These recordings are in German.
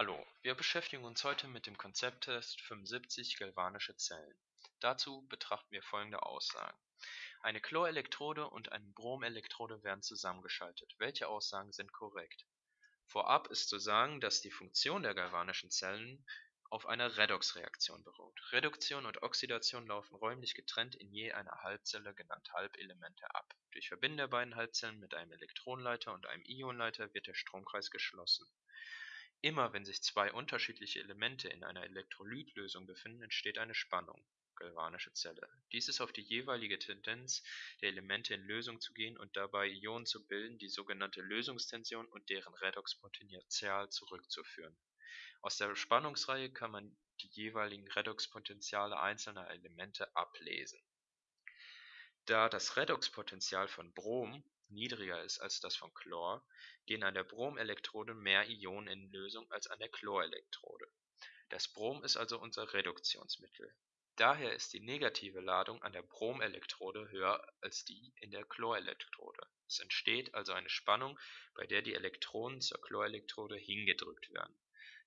Hallo, wir beschäftigen uns heute mit dem Konzepttest 75 galvanische Zellen. Dazu betrachten wir folgende Aussagen. Eine Chlorelektrode und eine Bromelektrode werden zusammengeschaltet. Welche Aussagen sind korrekt? Vorab ist zu sagen, dass die Funktion der galvanischen Zellen auf einer Redoxreaktion beruht. Reduktion und Oxidation laufen räumlich getrennt in je einer Halbzelle, genannt Halbelemente, ab. Durch Verbinden der beiden Halbzellen mit einem Elektronenleiter und einem Ionenleiter wird der Stromkreis geschlossen. Immer wenn sich zwei unterschiedliche Elemente in einer Elektrolytlösung befinden, entsteht eine Spannung (galvanische Zelle). Dies ist auf die jeweilige Tendenz der Elemente in Lösung zu gehen und dabei Ionen zu bilden, die sogenannte Lösungstension und deren Redoxpotential zurückzuführen. Aus der Spannungsreihe kann man die jeweiligen Redoxpotentiale einzelner Elemente ablesen. Da das Redoxpotential von Brom niedriger ist als das von Chlor, gehen an der Bromelektrode mehr Ionen in Lösung als an der Chlorelektrode. Das Brom ist also unser Reduktionsmittel. Daher ist die negative Ladung an der Bromelektrode höher als die in der Chlorelektrode. Es entsteht also eine Spannung, bei der die Elektronen zur Chlorelektrode hingedrückt werden.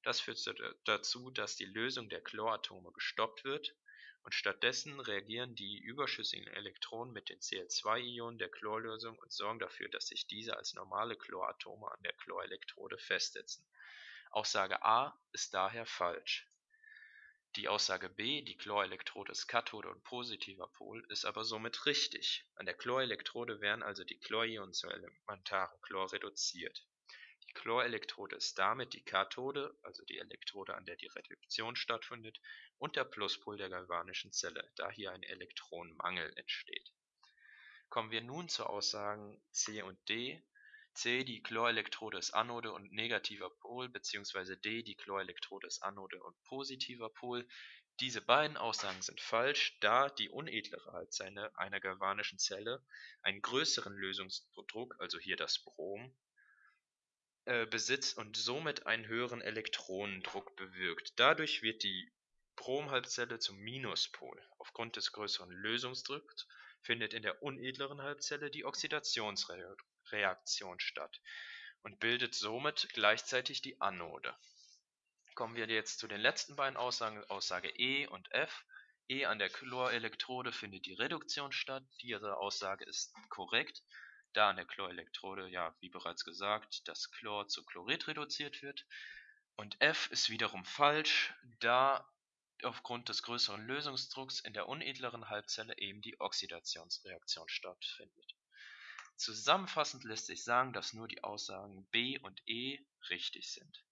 Das führt dazu, dass die Lösung der Chloratome gestoppt wird und stattdessen reagieren die überschüssigen Elektronen mit den Cl2-Ionen der Chlorlösung und sorgen dafür, dass sich diese als normale Chloratome an der Chlorelektrode festsetzen. Aussage A ist daher falsch. Die Aussage B, die Chlorelektrode ist Kathode und positiver Pol, ist aber somit richtig. An der Chlorelektrode werden also die Chlorionen zu elementarem Chlor reduziert Chlorelektrode ist damit die Kathode, also die Elektrode, an der die Reduktion stattfindet, und der Pluspol der galvanischen Zelle, da hier ein Elektronenmangel entsteht. Kommen wir nun zu Aussagen C und D. C, die Chlorelektrode ist Anode und negativer Pol, bzw. D, die Chlorelektrode ist Anode und positiver Pol. Diese beiden Aussagen sind falsch, da die unedlere Halbzelle einer galvanischen Zelle einen größeren Lösungsdruck, also hier das Brom, besitzt und somit einen höheren Elektronendruck bewirkt. Dadurch wird die Bromhalbzelle zum Minuspol. Aufgrund des größeren Lösungsdrucks findet in der unedleren Halbzelle die Oxidationsreaktion statt und bildet somit gleichzeitig die Anode. Kommen wir jetzt zu den letzten beiden Aussagen, Aussage E und F. E an der Chlorelektrode findet die Reduktion statt. Diese Aussage ist korrekt da an der Chlorelektrode, ja, wie bereits gesagt, das Chlor zu Chlorid reduziert wird. Und F ist wiederum falsch, da aufgrund des größeren Lösungsdrucks in der unedleren Halbzelle eben die Oxidationsreaktion stattfindet. Zusammenfassend lässt sich sagen, dass nur die Aussagen B und E richtig sind